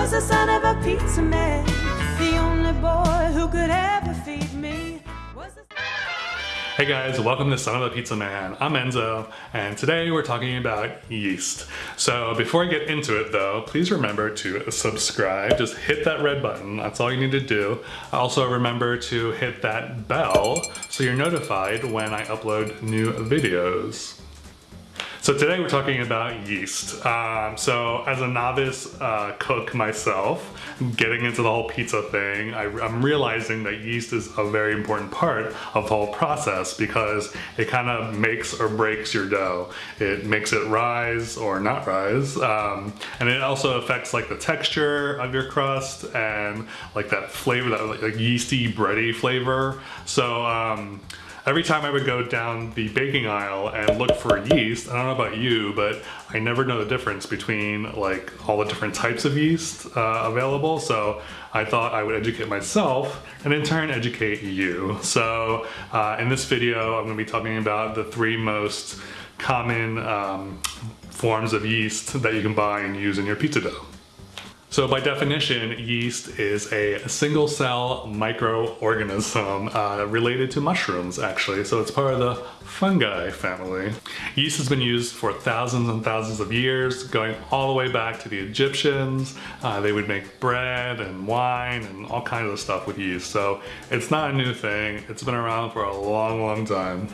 was the son of a pizza man. The only boy who could ever feed me Hey guys, welcome to Son of a Pizza Man. I'm Enzo, and today we're talking about yeast. So before I get into it though, please remember to subscribe. Just hit that red button, that's all you need to do. Also remember to hit that bell so you're notified when I upload new videos. So today we're talking about yeast. Um, so as a novice uh, cook myself, getting into the whole pizza thing, I, am realizing that yeast is a very important part of the whole process because it kind of makes or breaks your dough. It makes it rise or not rise. Um, and it also affects like the texture of your crust and like that flavor, that like, yeasty bready flavor. So um, every time I would go down the baking aisle and look for yeast, I don't know about you, but I never know the difference between like all the different types of yeast uh, available. So I thought I would educate myself and in turn educate you. So uh, in this video, I'm gonna be talking about the three most common um, forms of yeast that you can buy and use in your pizza dough. So by definition, yeast is a single cell microorganism uh, related to mushrooms actually. So it's part of the fungi family. Yeast has been used for thousands and thousands of years, going all the way back to the Egyptians. Uh, they would make bread and wine and all kinds of stuff with yeast. So it's not a new thing. It's been around for a long, long time.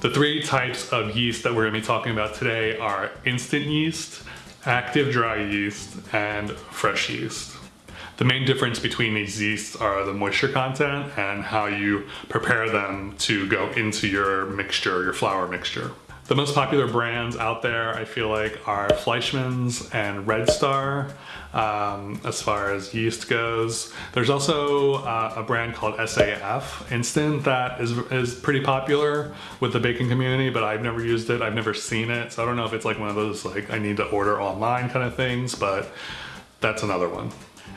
The three types of yeast that we're gonna be talking about today are instant yeast, active dry yeast, and fresh yeast. The main difference between these yeasts are the moisture content and how you prepare them to go into your mixture, your flour mixture. The most popular brands out there, I feel like, are Fleischmann's and Red Star um, as far as yeast goes. There's also uh, a brand called SAF Instant that is, is pretty popular with the baking community, but I've never used it. I've never seen it. So I don't know if it's like one of those like I need to order online kind of things, but that's another one.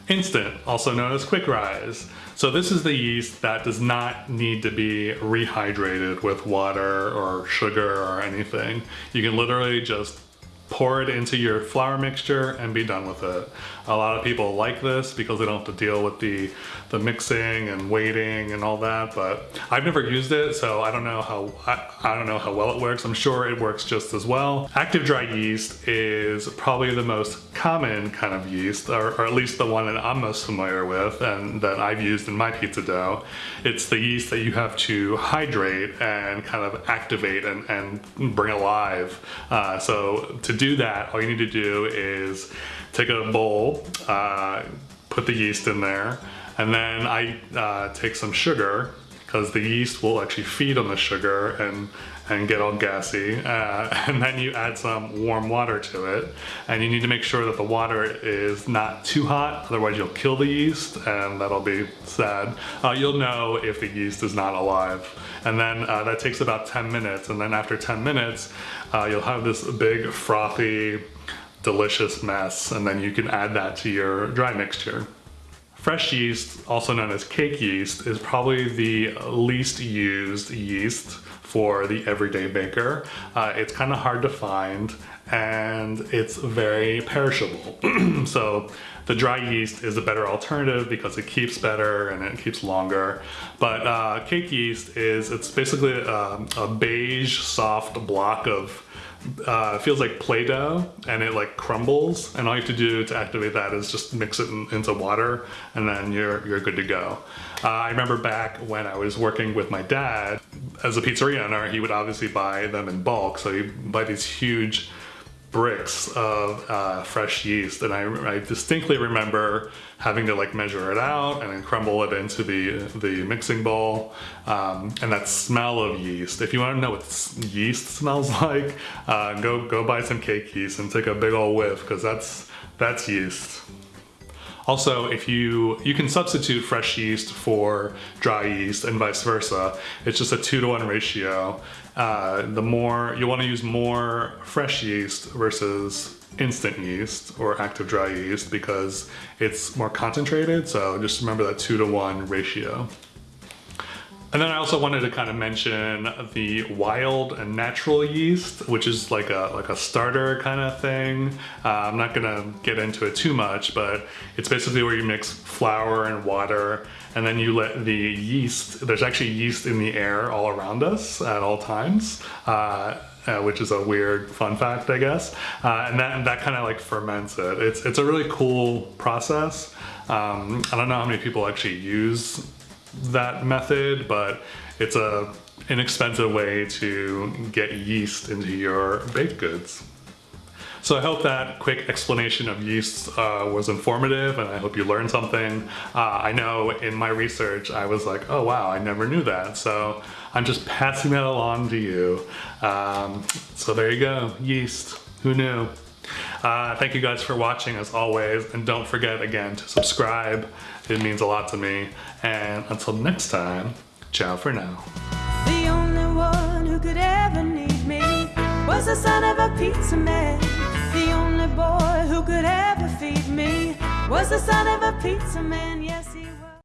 Instant, also known as quick rise. So this is the yeast that does not need to be rehydrated with water or sugar or anything. You can literally just pour it into your flour mixture and be done with it. A lot of people like this because they don't have to deal with the, the mixing and waiting and all that, but I've never used it, so I don't know how I, I don't know how well it works. I'm sure it works just as well. Active dry yeast is probably the most common kind of yeast, or, or at least the one that I'm most familiar with and that I've used in my pizza dough. It's the yeast that you have to hydrate and kind of activate and, and bring alive. Uh, so to do that, all you need to do is take a bowl, uh, put the yeast in there, and then I uh, take some sugar because the yeast will actually feed on the sugar and and get all gassy uh, and then you add some warm water to it. And you need to make sure that the water is not too hot otherwise you'll kill the yeast and that'll be sad. Uh, you'll know if the yeast is not alive. And then uh, that takes about 10 minutes and then after 10 minutes uh, you'll have this big frothy delicious mess and then you can add that to your dry mixture. Fresh yeast, also known as cake yeast, is probably the least used yeast for the everyday baker. Uh, it's kind of hard to find and it's very perishable. so the dry yeast is a better alternative because it keeps better and it keeps longer. But uh, cake yeast is, it's basically a, um, a beige soft block of uh, feels like Play-Doh and it like crumbles and all you have to do to activate that is just mix it in, into water and then you're, you're good to go. Uh, I remember back when I was working with my dad as a pizzeria owner, he would obviously buy them in bulk. So he'd buy these huge bricks of uh, fresh yeast. And I, I, distinctly remember having to like measure it out and then crumble it into the the mixing bowl. Um, and that smell of yeast if you want to know what yeast smells like uh, go go buy some cake yeast and take a big old whiff because that's that's yeast also, if you, you can substitute fresh yeast for dry yeast and vice versa. It's just a two to one ratio. Uh, the more, you wanna use more fresh yeast versus instant yeast or active dry yeast because it's more concentrated. So just remember that two to one ratio. And then I also wanted to kind of mention the wild and natural yeast, which is like a like a starter kind of thing. Uh, I'm not gonna get into it too much, but it's basically where you mix flour and water, and then you let the yeast. There's actually yeast in the air all around us at all times. Uh, uh, which is a weird fun fact, I guess. Uh, and that, that kind of like ferments it. It's, it's a really cool process. Um, I don't know how many people actually use that method, but it's a inexpensive way to get yeast into your baked goods. So I hope that quick explanation of yeast uh, was informative and I hope you learned something. Uh, I know in my research I was like, oh wow, I never knew that. So I'm just passing that along to you. Um, so there you go, yeast, who knew? Uh, thank you guys for watching as always and don't forget again to subscribe. It means a lot to me. And until next time, ciao for now. The only one who could ever need me was the son of a pizza man. The only boy who could ever feed me was the son of a pizza man. Yes,